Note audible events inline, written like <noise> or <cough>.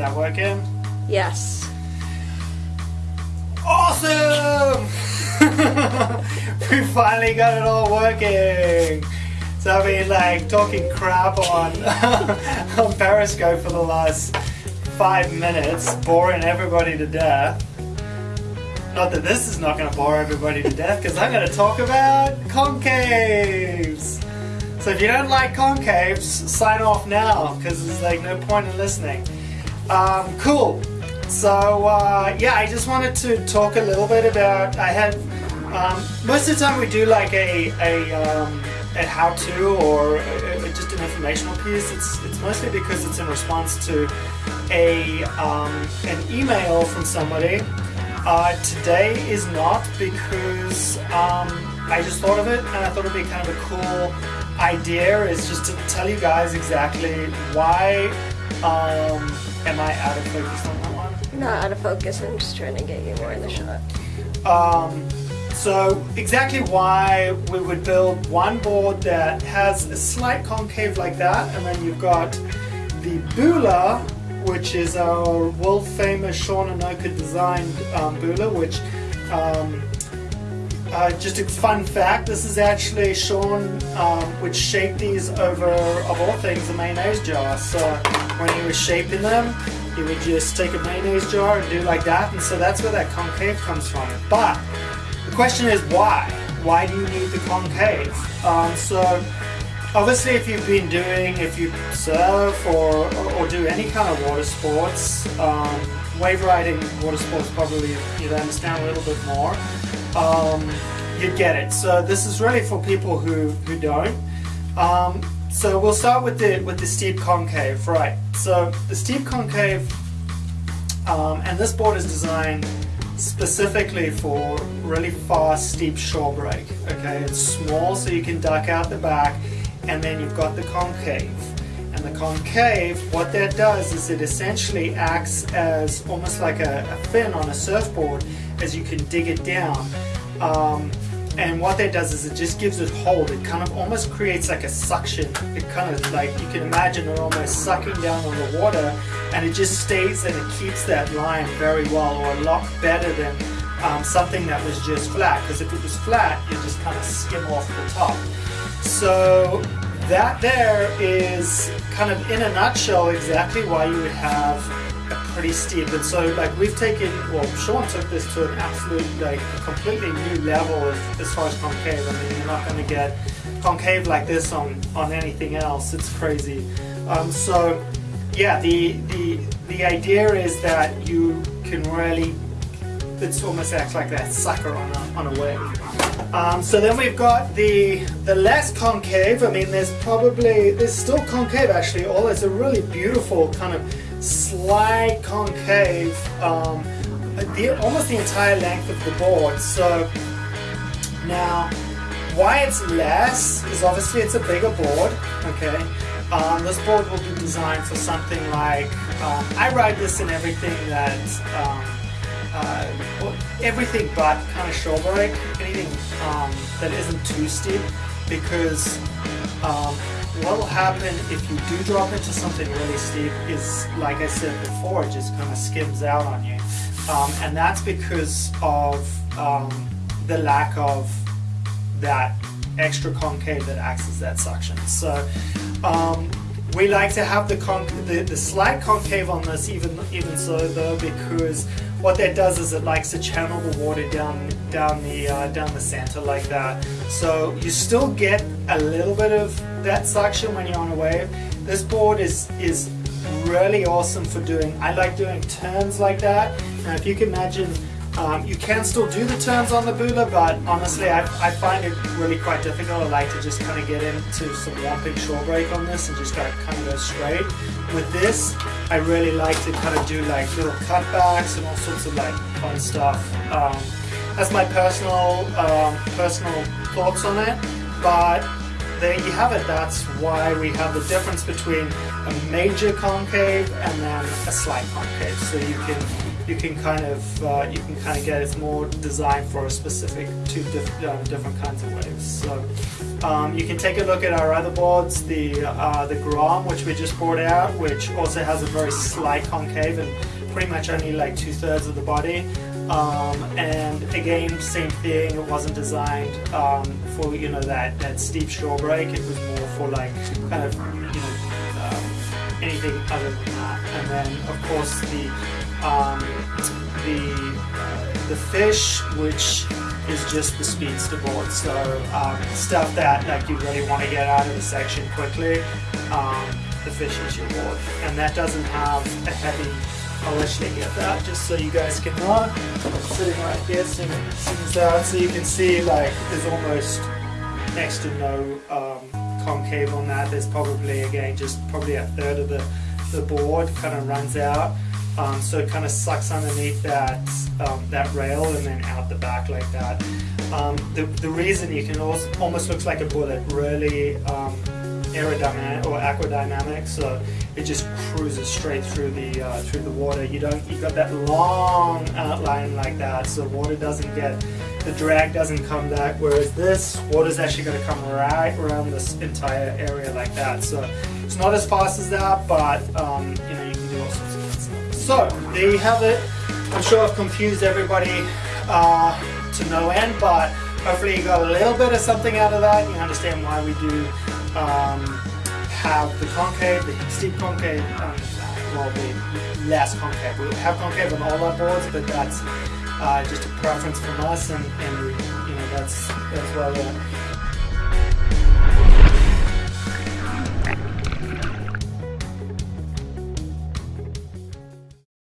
that working? Yes. Awesome! <laughs> we finally got it all working. So I've been like talking crap on <laughs> on Periscope for the last five minutes, boring everybody to death. Not that this is not going to bore everybody to death, because I'm going to talk about concaves. So if you don't like concaves, sign off now, because there's like no point in listening. Um, cool. So uh, yeah, I just wanted to talk a little bit about. I had um, most of the time we do like a a, um, a how-to or a, a, just an informational piece. It's it's mostly because it's in response to a um, an email from somebody. Uh, today is not because um, I just thought of it and I thought it'd be kind of a cool idea. Is just to tell you guys exactly why um, am I out of focus on that one. Not out of focus. I'm just trying to get you more in the shot. Um, so exactly why we would build one board that has a slight concave like that, and then you've got the Bula, which is our world famous Sean Anoka designed um, Bula, which um, uh, just a fun fact, this is actually Sean um, would shape these over, of all things, a mayonnaise jar. So when he was shaping them, he would just take a mayonnaise jar and do like that, and so that's where that concave comes from. But the question is why? Why do you need the concave? Um, so obviously if you've been doing, if you surf or, or do any kind of water sports, um, wave riding water sports probably you'd understand a little bit more, um, you'd get it. So this is really for people who, who don't. Um, so we'll start with the with the steep concave, right? So the steep concave, um, and this board is designed specifically for really fast steep shore break. Okay, it's small so you can duck out the back, and then you've got the concave. And the concave, what that does is it essentially acts as almost like a, a fin on a surfboard as you can dig it down. Um, and what that does is it just gives it hold. It kind of almost creates like a suction. It kind of like, you can imagine it almost sucking down on the water and it just stays and it keeps that line very well or a lot better than um, something that was just flat. Because if it was flat, you just kind of skim off the top. So that there is kind of in a nutshell exactly why you would have pretty steep. And so like we've taken, well Sean took this to an absolute like completely new level as, as far as concave. I mean you're not going to get concave like this on, on anything else. It's crazy. Um, so yeah, the, the, the idea is that you can really, it's almost acts like that sucker on a, on a wave. Um, so then we've got the the less concave. I mean, there's probably there's still concave actually. All it's a really beautiful kind of slight concave, um, the, almost the entire length of the board. So now, why it's less is obviously it's a bigger board. Okay, um, this board will be designed for something like um, I ride this in everything that. Um, uh, everything but kind of shore anything um, that isn't too steep, because um, what will happen if you do drop into something really steep is, like I said before, it just kind of skims out on you. Um, and that's because of um, the lack of that extra concave that acts as that suction. So um, we like to have the, the, the slight concave on this even even so though because what that does is it likes to channel the water down down the uh, down the center like that. So you still get a little bit of that suction when you're on a wave. This board is is really awesome for doing. I like doing turns like that. Now if you can imagine. Um, you can still do the turns on the Bula, but honestly, I, I find it really quite difficult. I like to just kind of get into some whopping shore break on this and just kind of go straight. With this, I really like to kind of do like little cutbacks and all sorts of like fun stuff. Um, that's my personal um, personal thoughts on it, but there you have it. That's why we have the difference between a major concave and then a slight concave. So you can you can kind of uh, you can kind of get it's more designed for a specific two diff- um, different kinds of waves. So um, you can take a look at our other boards, the uh, the Grom, which we just brought out, which also has a very slight concave and pretty much only like two thirds of the body. Um, and again, same thing. It wasn't designed um, for you know that that steep shore break. It was more for like kind of you know um, anything other than that. And then of course the um, the the fish, which is just the speedster board. So um, stuff that like you really want to get out of the section quickly. Um, the fish is your board, and that doesn't have a heavy I'll let you get that just so you guys can know. I'm Sitting right here, that, so you can see like there's almost next to no um, concave on that. There's probably again just probably a third of the the board kind of runs out. Um, so it kind of sucks underneath that um, that rail and then out the back like that. Um, the, the reason you can also almost looks like a bullet really um, aerodynamic or aquadynamic, so it just cruises straight through the uh, through the water. You don't you got that long outline like that, so water doesn't get the drag doesn't come back. Whereas this water's actually going to come right around this entire area like that. So it's not as fast as that, but um, you know you can do all sorts of. So there you have it. I'm sure I've confused everybody uh, to no end, but hopefully you got a little bit of something out of that. You understand why we do um, have the concave, the steep concave, um, well, the less concave. We have concave on all our boards, but that's uh, just a preference from us, and, and you know that's that's why